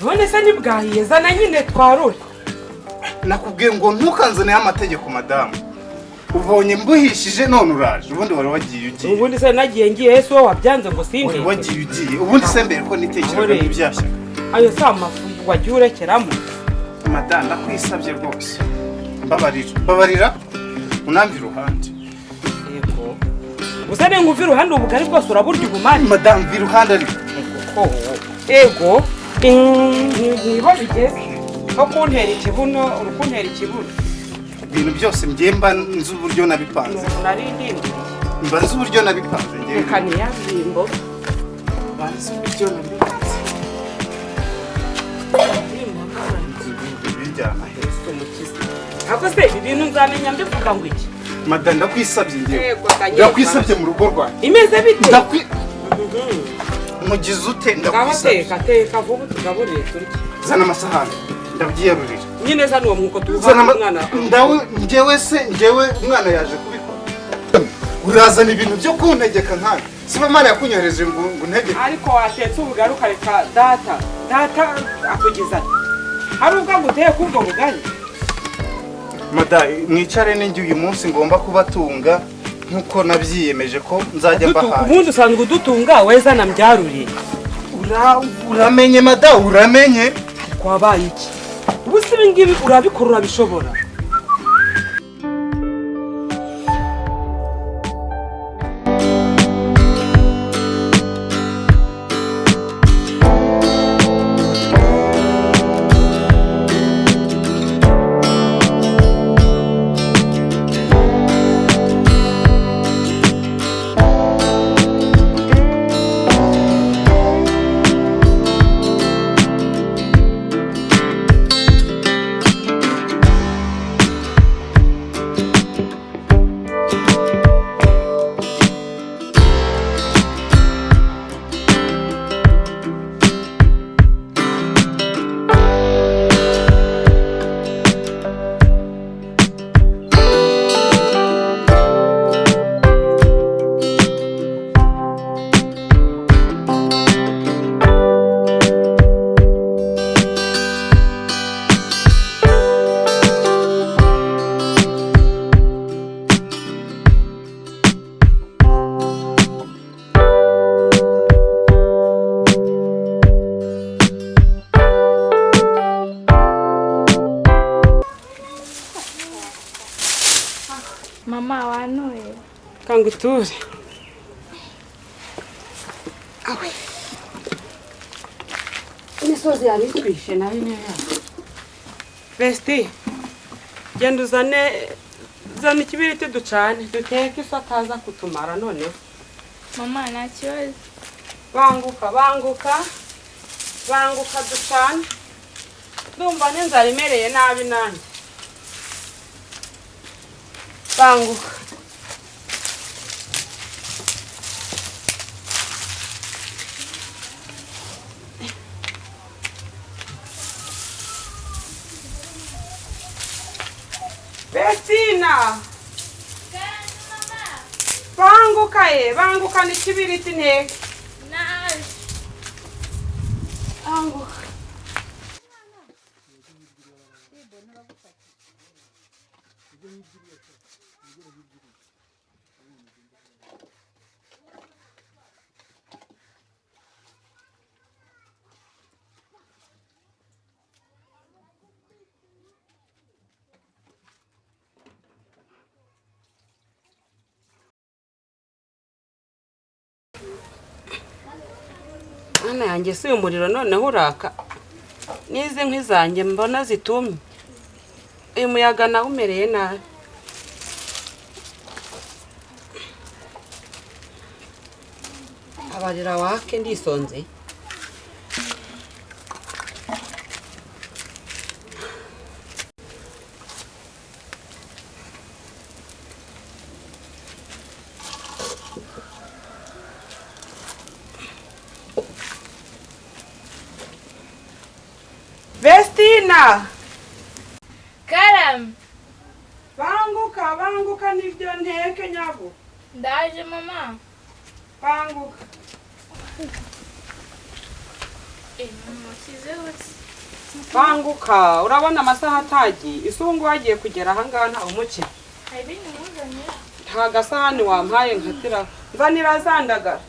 none se ntibwahiye zana nyine twarure nakubwiye ngo ntukanzaneho amategeko madamu ubonye mbuhishije none uraje. Ubundi wari wagiye ugiye. Ubundi se nagiye ngiye ese wowe wabyanze ngo wari sindeke wagiye ugiye. Ubundi se mbere ko nitekereza rero. ntibyashyaga ayo si amafu wagiye urekeramo. Madamu ndakwisabye rwose. Mbabarira. Mbabarira? Unamve iruhande. Yego. Gusa ni nguva iruhande ubugari bwose uraburya ubumari madamu mva iruhande ariko. Ego ni ho bigeze ko kuntera ikibuno uri kuntera ikibuno ibintu byose mba nzi uburyo nabipanze. Mba nzi uburyo nabipanze reka niyabimbo mba nzi uburyo nabipanze. Bijyana ntabwo se ibi bintu nzamenya mbivuga ngo iki? Madamu ndakwisabye Daniel. ndakwisabye mu rugo rwanjye. Imeze bite? Ndakwi mugize ute? Ngaho ndakwisabye teka teka vuba tugaburire turye zana amasahani ndabyiyarurira. Nyine zana uwo mwuko tuwuhaye umwana. ndawe njyewe se njyewe umwana yaje kubikora. Urazana ibintu byo kuntegeka nkawe siba mara yakunyohereje ngo untegeke ariko watetse ubugari ukareka data data akugiza hari ubwo aguteye kubwo bugari? Mada mwicare n'ingi uyu munsi ngomba kubatunga. Nk'uko nabyiyemeje ko nzajya mbahaye. ubundi usanzwe udutunga weza na mbyaruriye Ura- uramenye mada uramenye. Kwabaye iki? Ubu si ibi ngibi urabikora urabishobora. Kanga uture imisozi yari itwishe na yo niyo yacu besiti genda uzane zana ikibiriti ducane duteke ifu ataza kutumara noneho mama nta kibazo banguka banguka banguka ducane ndumva n'inzara imereye nabi nanjye banguka banguka ye banguka n'ikibiriti nteke banguka Mana yanjye si uyu muriro noneho uraka. N'izi nkwi zanjye mbona zitumye. Uyu muyaga nawe umereye nabi. Abarira wake ndisonze Vestina karame banguka banguka ni byo nteke nyabo ndaje mama. Banguka Eh, banguka urabona amasaha ubu ngubu wagiye kugera ahangaha umukira hari ibindi muzanira nta gasahani wampaye nkatira. Nzanira zandagara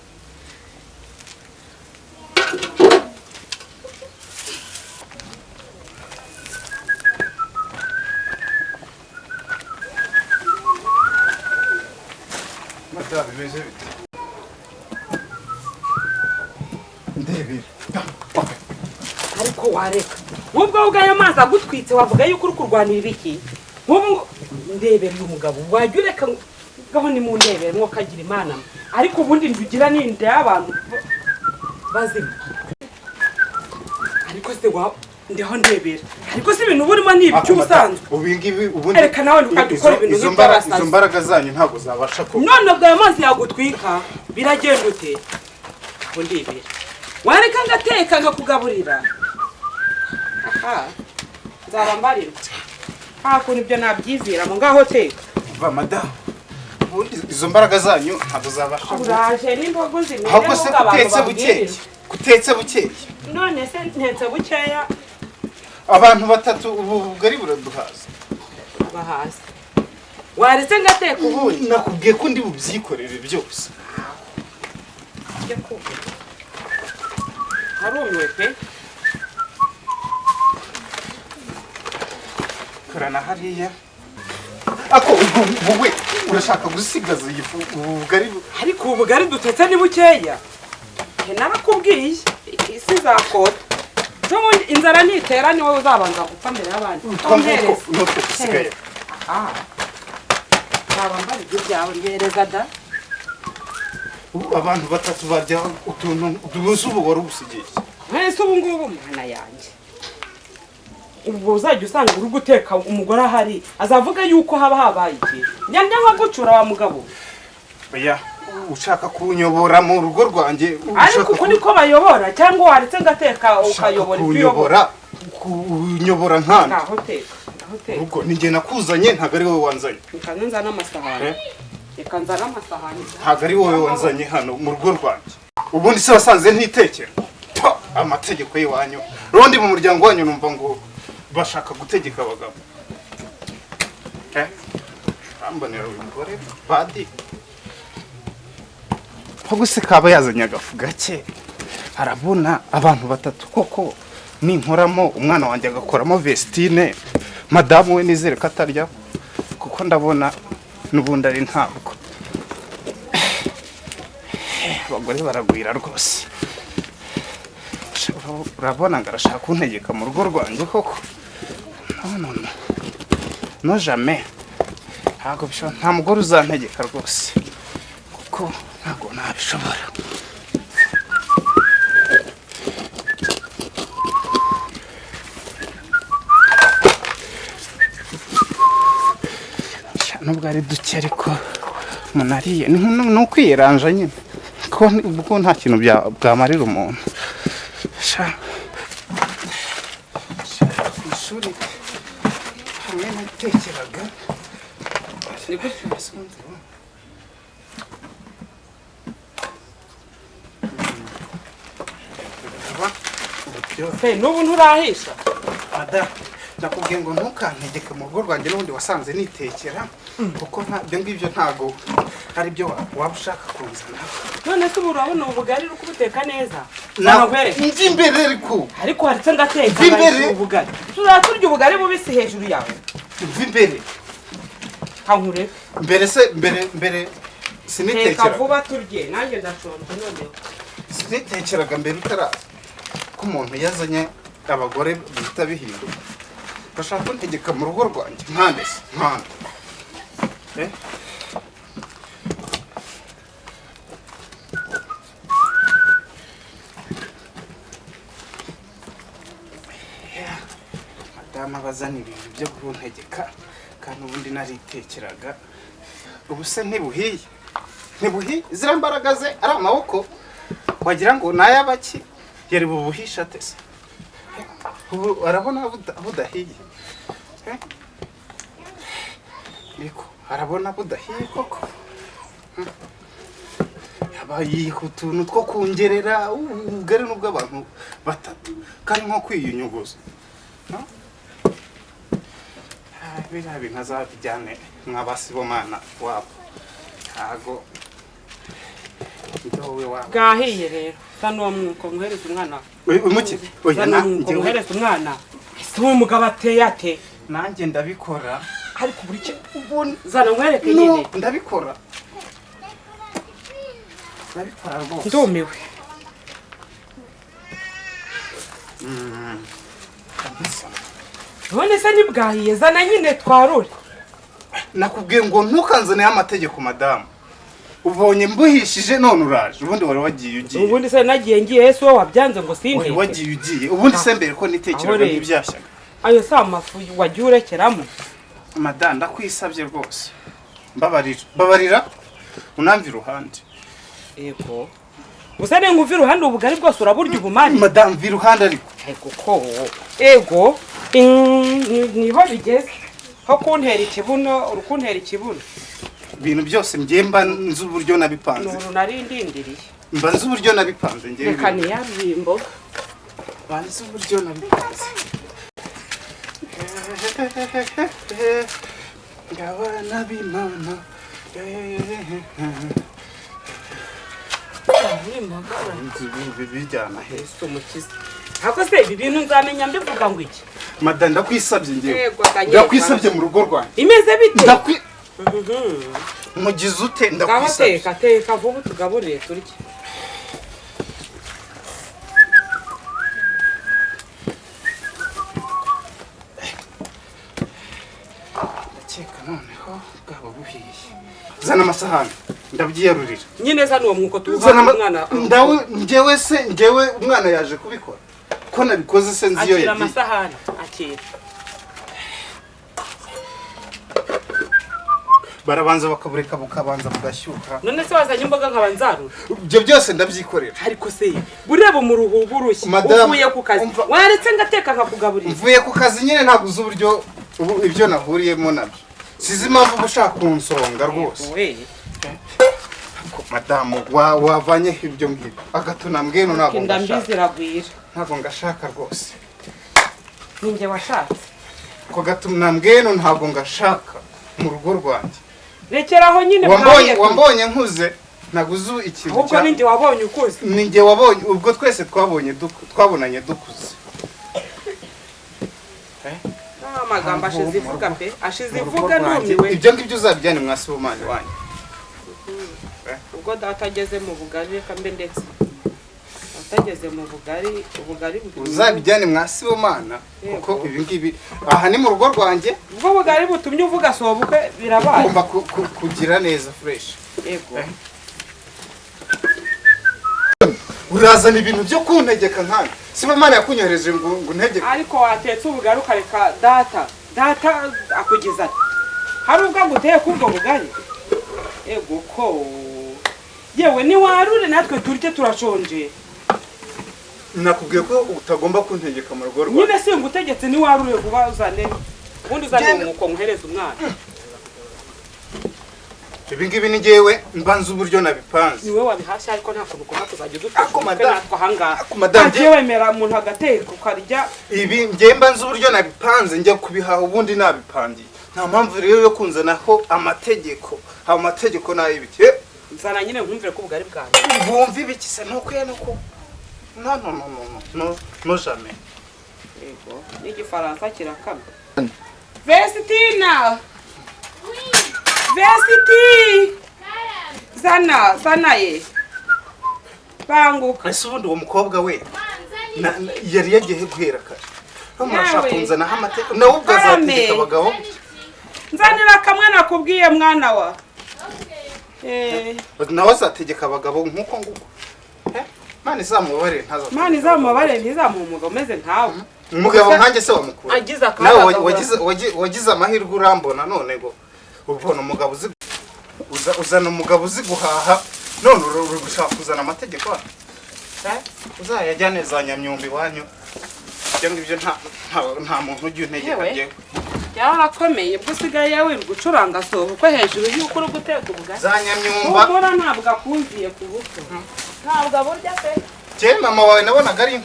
madamu bimeze bite ndebera ariko wareka. Nk'ubwo ubwo ayo mazi agutwitse wavuga yuko uri kurwanira ibiki nk'ubu ngo ndebera uyu mugabo. Wajya ureka ngaho ni mu ndebere mwokagira imana. Mwe ariko ubundi ndugira n'inda y'abantu bazima. Ariko se wa ndiho ndebera. Ariko se ibintu burimo ni iby'ubusanzwe Ereka nawe ntukajya ukora izo- ibintu izo nk'ibyo mbara- abasazi. izo mbaraga zanyu ntabwo zabasha kuba none ubwo ayo mazi yagutwika biragenda ute? Ndebera wareka ngateka nkakugaburira aha nzaba mbarirwa nta kuntu ibyo nabyiziramo ngaho teka va madamu ubundi izo mbaraga zanyu ntabwo zabasha uraje n'imbogo zimeze ahubwo se bukeye? Babwirirwa kutetse bukeye? None se ntetse bukeya. Abantu batatu ubu bugari buraduhaza. Aba hasi waretse ngateka ubundi. Nakubwiye ko ndi bubyikorere byose. Harumiwe pe karana hariya ako wowe urashaka gusigaza iyi fu ubu bugari bu- ariko ubu bugari dutetse ni bukeya narakubwiye isi izakota n'ubundi inzara nitera ni wowe uzabanza gupfa mbere y'abandi dusigaye aha mbara ibyo byawe mbereza da ubu abantu batatu barya utuntu utubuze ubu wari ubusigiye mwese ubu ngubu mwana yanjye. Ubwo uzajya usanga uri guteka umugore ahari azavuga yuko haba habaye ikintu njya nka gucura wa mugabo. Oya ushaka kunyobora mu rugo rwanjye ariko uko niko bayobora cyangwa waretse ngateka ukayobora ibyo uyobora. kunyobora? Nkana? Ngaho teka ngaho teka ubwo ni njye nakuzanye ntabwo ari wowe wanzanye. Nzana amasahani. Eh? Reka nzana amasahani ntabwo ari wowe wanzanye hano mu rugo rwanjye. Ubundi se wasanze ntitekera amategeko y'iwanyu. Rundi mu muryango wanyu numva ngo bashaka gutegeka abagabo. Eh? bambonera uyu mugore badi ahubwo se kaba yazanye agafu gake arabona abantu batatu koko. Ninkoramo umwana wanjye agakoramo vestine. Madamu we nizere ko atarya. Kuko ndabona n'ubundi ari ntabwo. Abagore baragwira rwose. Ura- urabona ngo arashaka kuntegeka mu rugo rwanjye koko? No jamais. Ntabwo bishoboka nta mugore uzantegeka rwose. Kuko ntabwo nabishobora. Nubwo ari duke ariko umuntu ariye ni ukwiranja nyine. Ko ni- ubwo nta kintu bwamarira umuntu. Ku ishuri. Hamwe natekeraga ni Hey, n'ubu nturahisha. Ada nakubwiye ngo ntukantegeke mu rugo rwanjye n'ubundi wasanze nitekera. Kuko nta- ibyo ngibyo ntabwo ari byo wa- waba ushaka kuzana. None se ubu urabona ubu bugari uri kubuteka neza? Na- nakwereka nzi imbere ariko. Ariko haretse ngateka Mva imbere. ubugari. Tuzaba turya ubugari bubisi hejuru yawe. Mva imbere. Kankureke mbere se mbere mbere teka sinitekera vuba turye. Nanjye ndashonje noneho sinitekeraga mbere utaraza ko umuntu yazanye abagore bihita bihinduka bashaka kuntegeka mu rugo rwanjye. Nkande se nkande Yeah. madamu abazana ibintu byo kuntegeka kandi ubundi naritekeraga ubu se ntibuhiye ntibuhiye ziriya mbaraga ze ari amaboko wagira ngo ni ay'abaki yari bubuhisha ate se ubu arabona buda- budahiye ariko arabona budahiye koko. Hmm. bayiha utuntu two kongerera ubugari n'ubw'abantu batatu. Kandi nko kwiyunyuguza? Ah, biriya bintu azabijyane nk'abasibomana wabo. Ntago ibyo wowe wabo bwahiye rero. Zana uwo mwuko muhereza umwana. Oya, umuki oya zana uwo mwuko nanjye muhereza umwana. Ese uwo mugabo ateye ate? Nanjye ndabikora. Ariko buri cyo zana nkwereke nyine. ndabikora. Ndabikora rwose. Ndumiwe Mm. None se ntibwahiye zana nyine twarure nakubwiye ngo ntukanzaneho amategeko madamu ubonye mbuhishije none uraje. Ubundi wari wagiye ugiye. Ubundi se nagiye ngiye ese wowe wabyanze ngo wari sinteke wagiye ugiye. Ubundi se mbere ko rero. ntibyashyaga ayo si amafu wagiye urekeramo. Madamu ndakwisabye rwose. Mbabarira. Mbabarira? Unamve iruhande. Yego. Gusa ni nguvi iruhande ubugari bwose uraburya ubumare madamu mva iruhande ariko. Ego ko. Ego ni- ni ho bigeze. Ho kuntera ikibuno uri kuntera ikibuno. Ibintu byose mba nzi uburyo ni nabipanze. Uru nari ndindiriye. Mba nzi uburyo nabipanze reka niyabimbo mba nzi uburyo nabipanze. Ngabana b'imana bijyana he ese umukiza ntabwo se ibi bintu nzamenya mbivuga ngo iki mada ndakwisabye ngewe ndakwisabye. Mu rugo rwanjye imeze bite ndakwi mugize ute ngaho ndakwisabye. teka teka vuba tugaburire turye noneho bwaba buhiye. Zana amasahani ndabyiyarurira nyine zana uwo mwuko zana tuwuha ama- umwana ndawe njyewe se njyewe umwana yaje kubikora. Ko nabikoze se nzi iyo akira yagiye amasahani akira. Barabanza bakabureka bukabanza bugashyuha. None se wazanye imboga nkaba nzarura? Ibyo byose ndabyikorera. Ariko se bureba umuruhu burushye uvuye ku kazi. waretse ngateka nkakugaburira. Mvuye ku kazi nyine ntabwo uzi uburyo ubu- ibyo nahuriyemo na byo. Sizi impamvu uba ushaka kunsonga rwose. Madamu wa- wavanyeho ibyo ngibyo agatuna mbwenu ntabwo inda mbi ngashaka. ntabwo ngashaka rwose. Ninjye washatse. Ko gatuna mbwenu ntabwo ngashaka mu rugo rwanjye. Rekeraho nyine wambonye nkuze ntabwo uzi ikintu cya ninjye wabonye ukuze. Ni njye wabonye ubwo twese twabonye twabonanye dukuze. Amagambo ashize ivuga rugo- pe ashize ivuga numiwe ibyo ngibyo uzabijyane mwa sibomani wanyu ubwo data ageze mu bugari reka mbe ndetse. Data ageze mu bugari ubugari uzabijyane mwa sibomana Yego. kuko ibi ngibi aha ni mu rugo rwanjye. Ubwo bugari butumye uvuga sobukwe birabaye. Ugomba ku- ku- kugira neza fureshi yego. Urazana ibintu byo kuntegeka nkana sibomana yakunyohereje ngo ngo untegeke ariko watetse ubugari ukareka data data akugiza ati hari ubwo aguteye k'ubwo bugari? Yego ko. Yewe niwarure natwe turye turashonje. Nakubwiye ko utagomba kuntegeka mu rugo rwanjye nyine singa utegetse niwarure vuba uzane ubundi uzane umwuko muhereza umwana. Ibi ngibi ni ngewe mbanza uburyo nabipanze. Niwe wabihashye ariko nta kuntu ugomba kuzajya natwe ahangaha ntagiye wemera umuntu agateka ukarya ibi ngewe mbanza uburyo nabipanze njya kubihaha ubundi nabipangiye nta mpamvu rero yo kunzanaho amategeko. Ayo mategeko ni ay'ibiki Eh, nzana nyine nkumvire ko ubugari bwawe bumva ibiki se? Nuko ya nuko no no no no no no no jamais. Yego. N'igifaransa kirakama. Vesitina vesiti zana zana ye. Banguka. Ese ubundi uwo mukobwa we? Yari yagiye guhera kare. No murashaka Yewe. kunzanaho amategeko nawe ubwo azategeka abagabo? Nzanira kamwe nakubwiye mwana wa. Eh, nawe azategeka abagabo nk'uko nguko. Eh, Imana izamubabarire ntazategeka mana izamubabare ntizamuha umugabo umeze nkawe umugabo nkanjye se wamukura nawe wagize amahirwe urambona none ngo? Ubona umugabo uzi uza- uzana umugabo uzi guhaha none uri gushaka kuzana amategeko. Eh, uzayajyane za nyamyumba iwanyu ibyo ngibyo nta muntu ujya untegeka Yewe. njyewe byarakomeye ubwo usigaye wirirwa ucuranga soba uko hejuru y'uko uri guteka ubugari. Za nyamyumba. Humura ntabwo akumviye ku buto ntabwo aburya pe. Je mama wawe nabonaga ari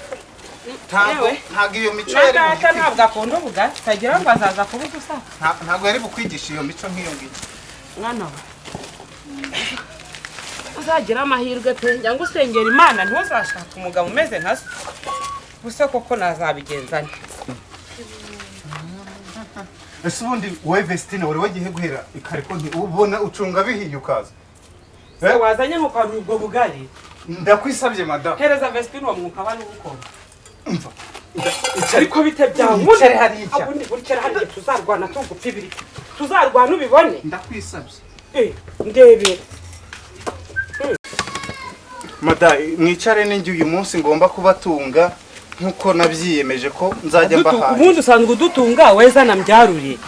ntabwo iyo mico yari data ntabwo akunda ubugari. Utagira ngo azaza kubuza usa Nta- ntabwo yari bukwigisha iyo mico nk'iyo ngiyo. Mwana we. Uzagira amahirwe pe. Ngo usengera imana ntuzashaka umugabo umeze nka so gusa koko nazabigenza nte? Ese ubundi wowe Vestine wari wagiye guhera ikariko ubona ucunga bihiye ukaza? Se wazanye nko kwa ubwo bugari? Ndakwisabye madamu hereza vestine uwo mwuka bari gukora umva ariko bite hariya. ubundi burikera hariya tuzarwana tugupfa ibiri tuzarwana ubibone. Ndakwisa Eh, ndebera mada mwicare n'ingi uyu munsi ngomba kubatunga nk'uko nabyiyemeje ko nzajya mbahaye. ubundi usanzwe udutunga weza na mbyaruriye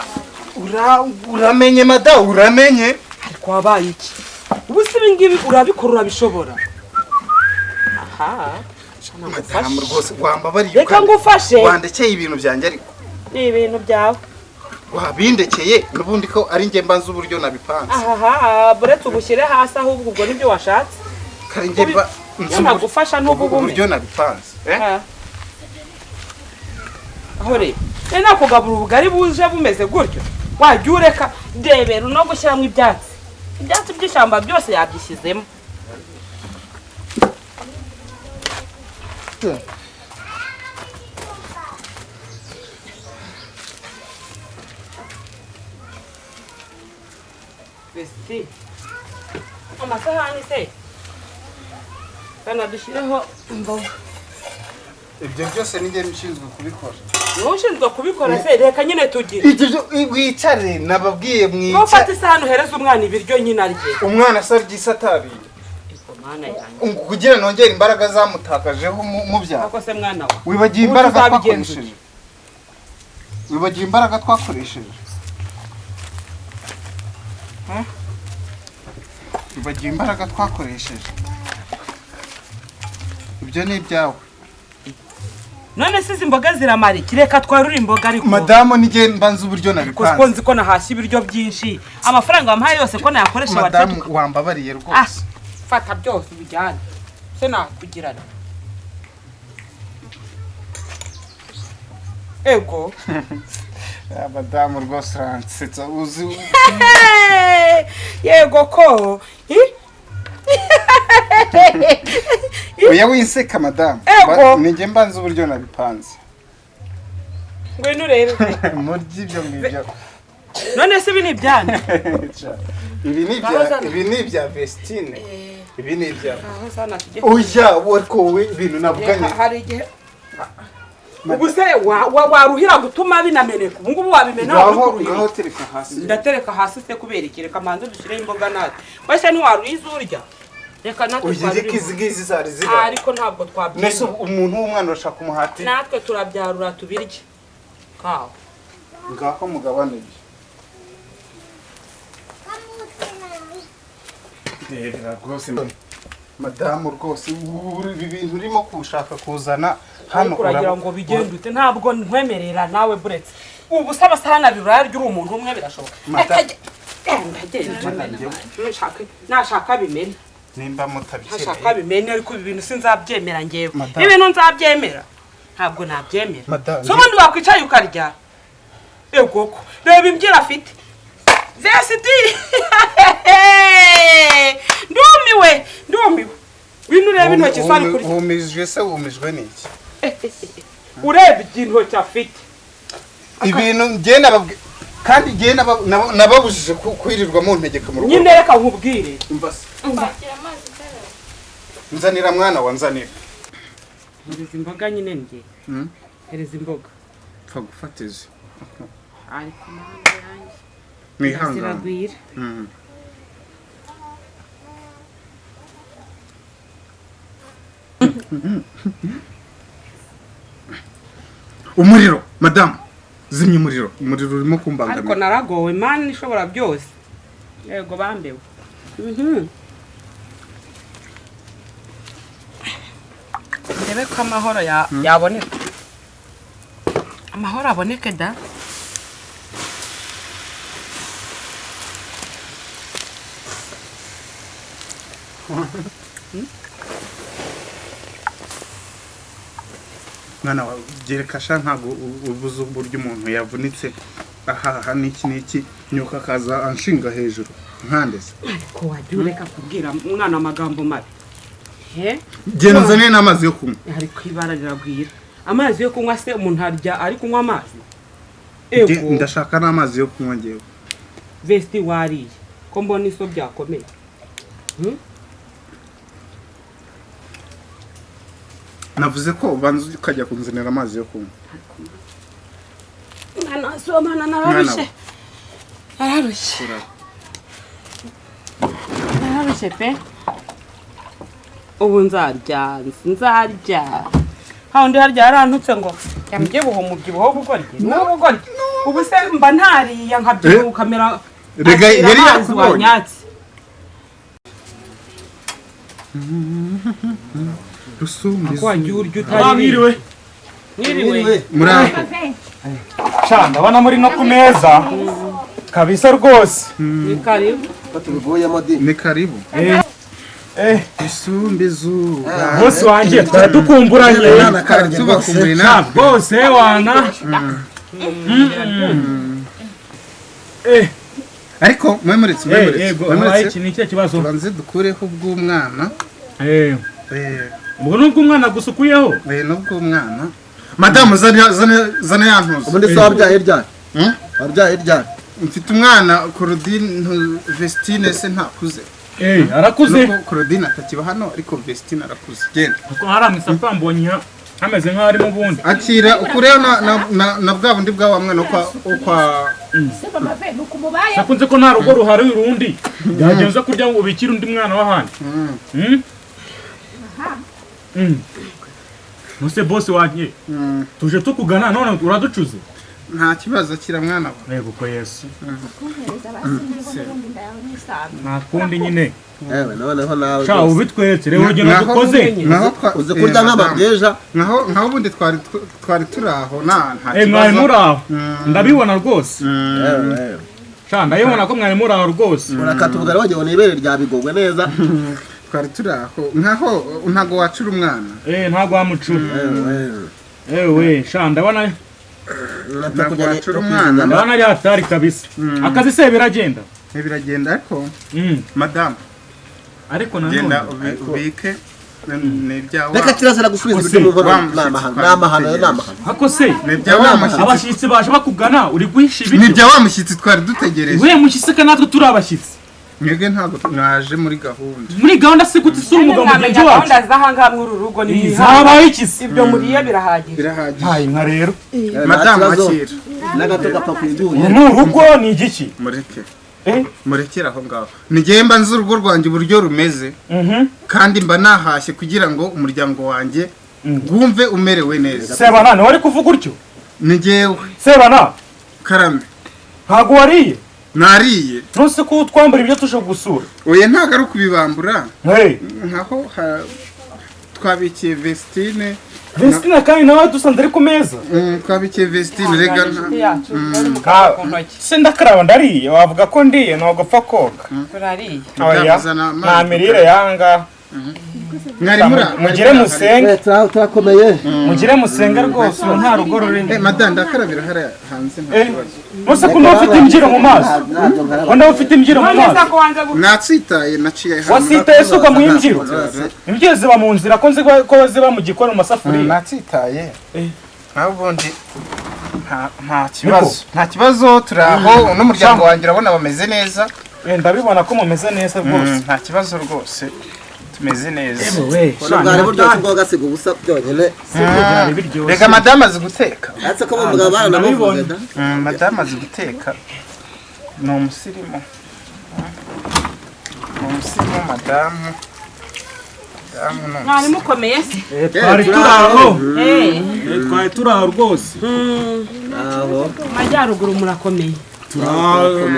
Ura- uramenye mada uramenye. Ariko wabaye iki? Ubu se ibi ngibi urabikora urabishobora aha. Madamu rwose wambabariye reka ngufashe. Wandekeye ibintu byanjye ariko. Ni ibintu byawe. Wabindekeye n'ubundi ko ari njye mbanza uburyo nabipanze. Ahaha buretse ubushyire hasi ahubwo ubwo ni byo washatse. Kari njye mba nagufasha uburyo nabipanze aho rero rero nakugabura ubugari buje bumeze gutyo. Wajya ureka ndebera no gushyiramo ibyatsi. Ibyatsi by'ishyamba byose yabyishyizemo. Vesti. amasahani se kana dushyireho imboga ibyo byose ni njye nshinzwe kubikora ni we ushinzwe kubikora se reka nyine tugire ibyo byo- wicare nababwiye ntufate mwicare isahani uhereza umwana ibiryo nyine arye umwana asabye isi yanjye kugira nongere imbaraga zamutakajeho wibagiwe Ubu imbaraga twakoresheje. wibagiwe imbaraga twakoresheje. Wibagiwe imbaraga twakoresheje. Ibyo ni ibyawe. None se izi mboga ziramara iki? Reka twarure imboga ariko. Madamu nijye mbanza uburyo nabipanze. nzi ko nahashya ibiryo byinshi. Amafaranga wampaye yose ko nayakoresha madamu wambabariye ah! rwose fata byose ubijyane se nakugirana? Ego. Ah, madamu rwose uransetsa uzi yego ko? Oya winseka madamu. Nijye mbanza uburyo nabipanze. Ngwino urebe murya ibyo ngibyo none se ibi ni ibyanyu ibi ni ibya Bazana. ibi ni ibya Vestine. Ibi ni ibya. Aho sana tujye oya ariko wowe ibintu navuganye. Reka, hari igihe ubu se wa- wa- waruhira gutuma binameneka. Ubu ngubu wabimena ngaho tereka hasi. Ndatereka hasi se kubera iki? Reka manze dushyireho imboga natwe. Wese ntiwaruriza urya reka natwe twarurimo izi ngizi zari Ah, ziba ariko ntabwo twabyina. Umuntu w'umwana urashaka umuhati? Natwe turabyarura tubirye. Kawa ngaho mugabane. ibyo rebera rwose madamu rwose ibi bintu urimo kushaka kuzana hano uragira ngo bigende ute? Ntabwo nkwemerera nawe buretse ubu se abasahani abiri urarya uri umuntu umwe birashoboka Eh, Nashaka- nashaka bimena nimba mutabikeneye bimene ariko ibi bintu sinzabyemera ngewe ibintu nzabyemera. Ntabwo nabyemera. So ubundi wakwicaye ukarya. Ego ko reba imbyiro afite vesiti ndumiwe! Ndumiwe! Wino ureba intoki zo ari kurya wumijwe se wumijwe n'iki ureba intoki afite ibintu njye nababwi kandi naba- nababujije kwirirwa mu ntegeka mu rugo nyine reka nkubwire. Umva se, Kwakira amazi ukaraba. nzanira mwana wa nzanira. Hereza imboga nyine njye Hmm? hereza imboga. Pfa gufata izi ariko mana yanjye. Mwihangane ziragwira Mm. umuriro madamu zimya umuriro. Umuriro urimo ariko kumbangamira naragowe mani ishobora byose yego bambewe Mhm. ndebe ko amahoro ya- yaboneka amahoro aboneke da mwana wawe byereka sha ntabwo ubuze uburyo umuntu yavunitse. Ahaha n'iki n'iki? Nyuka akaza anshinga hejuru. Nkandese ariko wajya ureka kubwira umwana amagambo mabi. Genda uzane n'amazi yo kunywa. Ari ku ibara riragwira. Amazi yo kunywa se umuntu arya ari kunywa amazi? Ndashaka n'amazi yo kunywa ngewe vesti wariye. Ko mbona iso byakomeye? Navuze ko ubanza ukajya kunzanira amazi yo kunywa. Mwana si mwana nararushye? Nararushye. Nararushye pe. Ubu nzarya nzarya. Hawundi harya yarantutse ngo yambyibuha umubyibuho w'ubugoryi ni ubugoryi ubu se mba ntariye nkabyibuha ukamera Rega, akira yari yakubonye. wanyatse rusumbi ko wagiye urya Ah, utari mwiriwe mwiriwe muri aho sha ndabona muri no ku meza. Kabisa rwose ni karibu tubivuyemo di ni karibu. Eh. Rusumbi zuba bose wanjye twari dukumburanye Mwana karabye tubakumbuye rwose sha natwe bose wana. Eh. Ariko mwemuretse eh mwemuretse yego habaye mwemuretse iki ni ikihe kibazo tubanze dukureho ubw'umwana. Eh. Eh, ubwo nubwo umwana gusukuyeho? Eh, n'ubw'umwana madamu zana zana- zana ya ntuzi ubundi se wabyaye ryari? Hmm? wabyaye ryari? Mfite umwana korodine vestine se ntakuze. Eh arakuze. Nuko korodine atakiba hano ariko vestine arakuze. Genda. Kuko hari amasaka mbonye hameze nk'aho ari mu bundi. Akira ukureho na, na, na, na bwa bundi bwa wa mwana wo kwa kwa nakunze ko nta rugo ruhari urundi byagenze kurya ngo ubikire undi mwana w'ahandi Mm, Mm? Mm. Nuse bosi wanjye mm. tuje tukugana none uraducuze nta kibazo akira mwana we yego ko yesu nta kundi nyine yewe noneho nawe sha ubitweretse rero urugendo Naho- dukoze uzi kurya madamu, nk'amabweja naho naho ubundi twari tw- twari turi aho nta Eh, mwari muri aho Mm. ndabibona rwose Mm. sha ndabibona ko mwari muri aho rwose urakata ubugari wagira ngo ni ibere ryabigogwe neza twari turi aho nkaho ntago wacura umwana eh ntabwo wamucura yewe yewe ewe sha ndabona Ntabwo wacura umwana. ndabona ari hatari kabisa. Akazi se biragenda biragenda ariko Mm. madamu ariko genda nanone ubi- ubike ni ibya reka wa kirazira gusubiza Ose, ibiryo mu nkono wa ni amahano ni amahano ni amahano hako se. Ni abashyitsi baje bakugana uri guhisha ni ibiryo ibya wa mushyitsi twari dutegereje. We mushyitsi ka natwe turi abashyitsi mwebwe ntabwo mwaje muri gahunda. Muri gahunda se gute isura umugabo mugenzi wacu gahunda z'ahangaha muri uru rugo ni zabaye iki se ibyo muriye birahagije. Birahagije. Ntayi nka rero. Yewe, madamu akira n'agato gapfa ku uru ni urugo ni igiki mureke. Eh? Murekere aho ngaho. Nigiye mba nzi urugo rwanjye uburyo rumeze. Mhm. Kandi mba nahashye kugira ngo umuryango wanjye wumve umerewe neza. Sebana wari kuvuga utyo? Ni jyewe sebana. Karame. Ntabwo wariye? Nariye ntusi ko utwambura ibyo tuje gusura? Oya ntabwo ari ukubibambura nkaho twabikiye vestine. Vestina kandi nawe dusanze ari ku meza. Mm, twabikiye vestine rega ntoki. Se ndakaraba ndariye. Wavuga ko ndiye ntabwo apfa koga. Turariye. Byamuzana amazi. nta mirire yanga. Mugire musenge. Eh, tura- turakomeye mugire musenge rwose ubu nta rugo rurimo. Eh, madame ndakarabira hariya hanze nta Eh, kibazo. Ko nawe ufite imbyiro mu maso? Ko nawe ufite imbyiro mu maso? natsitaye naciye hano wasitaye se ugwa mu imbyiro? Imbyiro ziba mu nzira ko nzi ko ziba mu gikoni mu Mm, masafuriya natsitaye. Eh. naho ubundi nta- kibazo. Nta kibazo turi aho. N'umuryango wanjye urabona bameze neza. Ndabibona ko mumeze neza rwose. Mm, nta kibazo rwose. Tumeze neza. Bwari buryoshye bwo gasiga ubusa byonyine. Biryoshye. reka madamu azi guteka. Aretse ko mu mugabo baranamuvuze da? Mm, madamu azi guteka. Ni umusirimu. Ni umusirimu madamu. Madamu ni mwari mukomeye se Eh, twari turi aho. Eh, Eh, twari turi aho rwose. Mu majyaruguru murakomeye.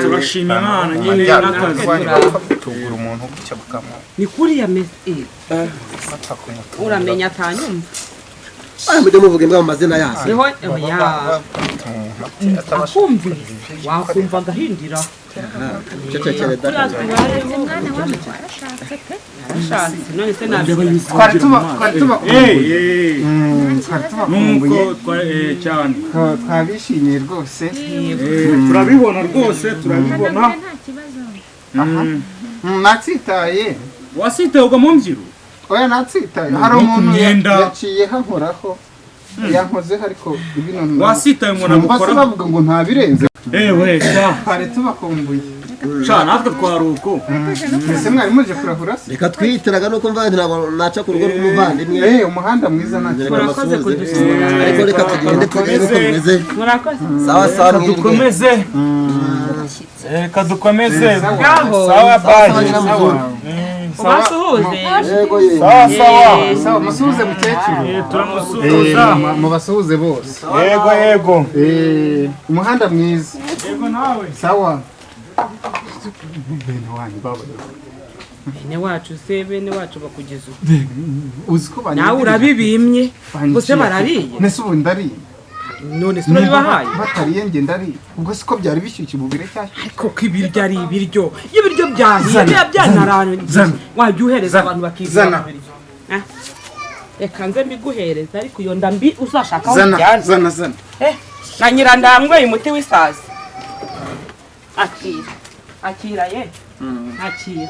Turashima imana. Nyine n'akazi tugura umuntu gutya bukamuha ni kuriya meze eh, uramenya atanyumva aya mujye muvuga imbwa mu mazina yazo. Niho oya akumvise. Wakumva agahindira. Eh, eh, eh, twabishimiye rwose. Eh, turabibona rwose turabibona. Mm. Mm, natsitaye. Wasitewe mu mbyiro oya natsitaye hari umuntu yaciye hankoraho yankozeho ariko bino wasitaye umuntu agukora bavuga ngo ntabirenze. Ewe twari tubakumbuye. Sha natwe twari uko. Mbese mwari muje kurahura se? Reka twihitiraga nuko mvandi ntabwo naca ku rugo rw'umuvandimwe. Eh, umuhanda mwiza nta kibazo murakoze kudusura. Ariko reka tugende tugende uko bimeze murakoze. Sawa sawa dukomeze reka dukomeze. Sawa. Bayi ubasuhuze sawa sawa musuhuze mukecuru. Turamusuhuza. Mubasuhuze bose. Yego yego. Umuhanda mwiza. Yego nawe. Sawa. Bene wanyu baba. Bene wacu se bene wacu bakugeza ubu? Uzi ko banyumvira? nawe urabibimye? Gusa barariye? Nese ubu ndariye. None se urabibahaye batariye nge ndariye ubwo siko byari bishyushye ububire cyashya ariko ko ibiryo ari ibiryo iyo ibiryo byahiye biba byanaranye wajya uhereza Zana. abantu bakizana Ah, reka nze mbiguhereza ariko iyo nda mbi uzashaka aho zana. ujyana zana zana. Eh, na nyirandanyweye umuti w'isazi. Akira. Akira ye? Akira.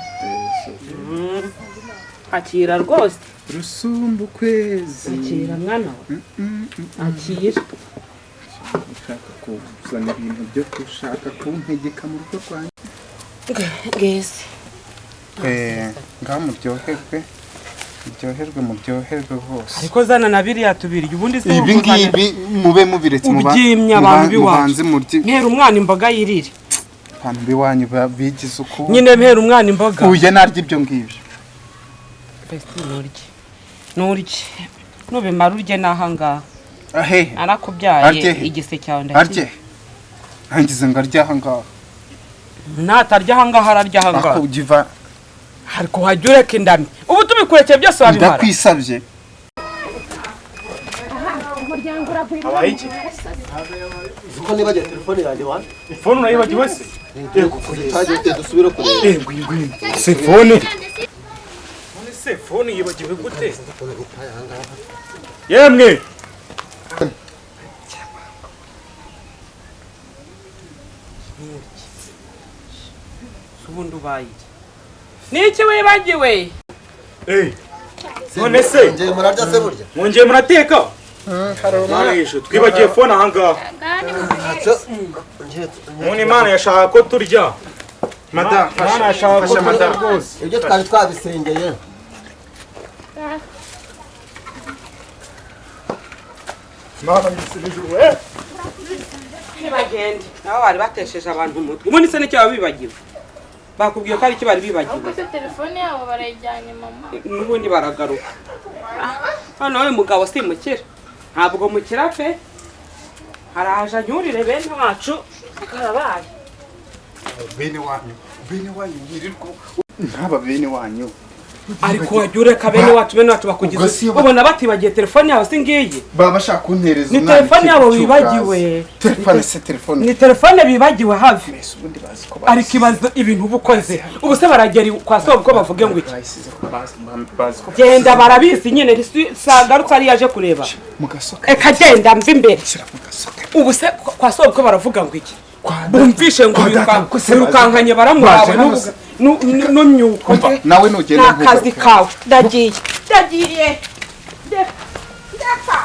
Mm. akira rwose. Rusumba ukwezi akira mwana we. Akira. Ushaka kuzana ibintu byo gushaka kuntegeka mu rugo rwanjye? Ngeze ngaho muryoherwe muryoherwe muryoherwe hose ariko zana na biriya tubirya ubundi se ibi ngibi mube mubiretse muba- Ubyimye abantu murye mpera umwana imboga yirire. Abantu b'iwanyu bigize uku nyine mpera umwana imboga. Uye narya ibyo ngibyo. Nurye nubimara urye n'ahangaha. Ahe? Narakubyaye Arye. igise cyawe arye? Ndakira ntangize ngo arye aha ngaha natarya ahangaha. Ararya ahangaha ariko wajya ureka indami. Ubu tubikurekeye byose wabimara. Ndakwisabye. Habaye iki? uko nibagiwe telefone yanjye wa? Ifone urayibagiwe se? Twagiye dusubire kureba se fone none se fone yibagiwe gute yemwe! Ubundi ubaye iki niki wibagiwe Eh, none se? Ngiye murarya se burya mwongeye murateka Mwarishe, twibagiye fone ahangaha none imana yashaka ko turya. Madamu imana yashaka ko turya. rwose ibyo twari twabisengeye imana yisubije uwe ntibagende nabo bari batesheje abantu umutwe ubundi se ni cyo baba bibagiwe? Bakubwiye ko ari icyo bari bibagiwe. Ahubwo se telefone yabo barayijyanye mama. N'ubundi baragaruka. Hano wowe mugabo simukira ntabwo mukira pe. Haraje anyurire bene wacu. Karabaye bene wanyu. Bene wanyu wirirwa nk'aba bene wanyu. Ariko wajya ureka bene wacu bene wacu bakugize ubona batibagiye telefone yabo si ngiyi? Baba bashaka kuntereza Ni telefone yabo bibagiwe. telefone se telefone. Ni telefone bibagiwe hafi. Ariko ibaza ibintu uba ukoze. Ubu se baragera kwa soba ubwo bavuge ngo iki? Genda barabizi nyine. Sagarutse ari yaje kureba. Eka genda mva imbere. Ubu se kwa soba ubwo baravuga ngo iki? Bumvishe ngo birukankanye baramwawe Baje n'imyuko nawe ntugende nta kazi kawe ndagiye ndagiye ndeka